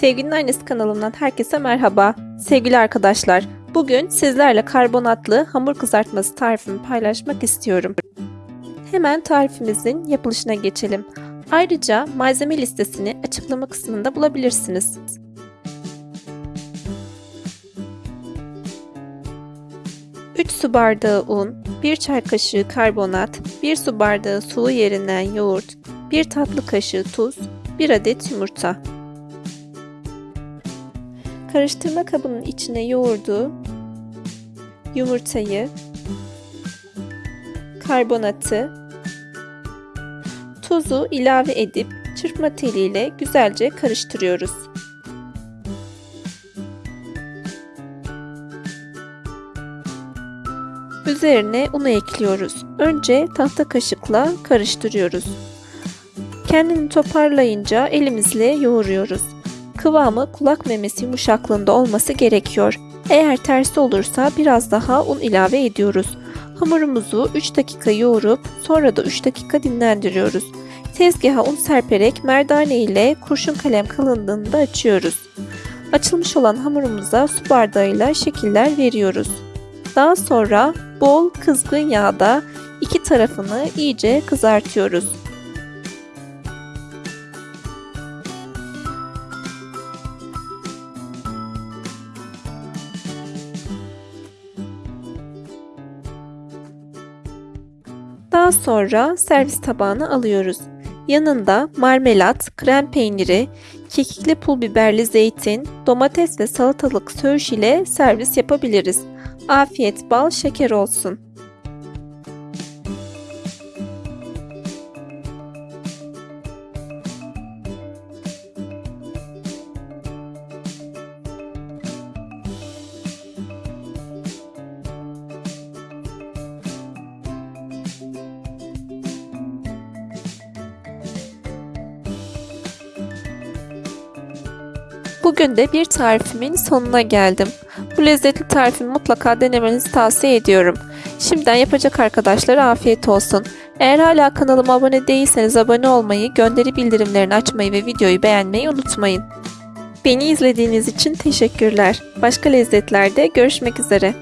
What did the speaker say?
Sevginin Annesi kanalımdan herkese merhaba. Sevgili arkadaşlar, bugün sizlerle karbonatlı hamur kızartması tarifimi paylaşmak istiyorum. Hemen tarifimizin yapılışına geçelim. Ayrıca malzeme listesini açıklama kısmında bulabilirsiniz. Üç su bardağı un, 1 çay kaşığı karbonat, 1 su bardağı sulu yerinden yoğurt, 1 tatlı kaşığı tuz, 1 adet yumurta. Karıştırma kabının içine yoğurdu, yumurtayı, karbonatı, tuzu ilave edip çırpma teliyle güzelce karıştırıyoruz. Üzerine unu ekliyoruz. Önce tahta kaşıkla karıştırıyoruz. Kendini toparlayınca elimizle yoğuruyoruz. Kıvamı kulak memesi yumuşaklığında olması gerekiyor. Eğer tersi olursa biraz daha un ilave ediyoruz. Hamurumuzu 3 dakika yoğurup sonra da 3 dakika dinlendiriyoruz. Tezgaha un serperek merdane ile kurşun kalem kalınlığında açıyoruz. Açılmış olan hamurumuza su bardağıyla şekiller veriyoruz. Daha sonra bol kızgın yağda iki tarafını iyice kızartıyoruz. Daha sonra servis tabağına alıyoruz. Yanında marmelat, krem peyniri, kekikli pul biberli zeytin, domates ve salatalık söğüş ile servis yapabiliriz. Afiyet bal şeker olsun. Bugün de bir tarifimin sonuna geldim. Bu lezzetli tarifimi mutlaka denemenizi tavsiye ediyorum. Şimdiden yapacak arkadaşlara afiyet olsun. Eğer hala kanalıma abone değilseniz abone olmayı, gönderi bildirimlerini açmayı ve videoyu beğenmeyi unutmayın. Beni izlediğiniz için teşekkürler. Başka lezzetlerde görüşmek üzere.